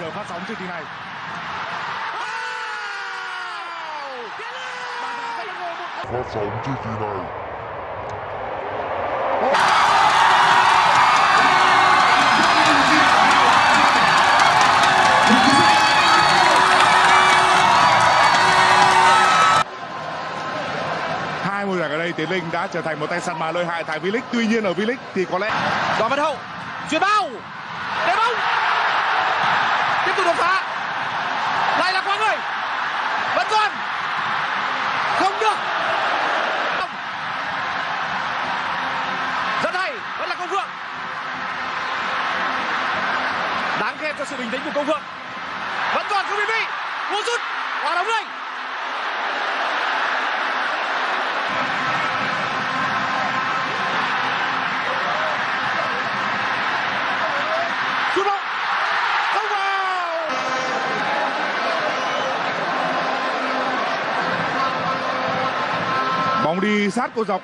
giờ phát sóng chương trình này. phát sóng chương trình này Hai mùa giải ở đây Tiến Linh đã trở thành một tay săn mà lợi hại tại V-League. Tuy nhiên ở V-League thì có lẽ Đoàn Văn Hậu chuyền bao. Để bóng. Tiếp tục đột phá. Lại là quá người vẫn còn. Không được. Rất hay. Vẫn là công phượng. Đáng khen cho sự bình tĩnh của công phượng. Vẫn còn không bị bị. Cú rút quả đóng lên bóng đi sát cô dọc.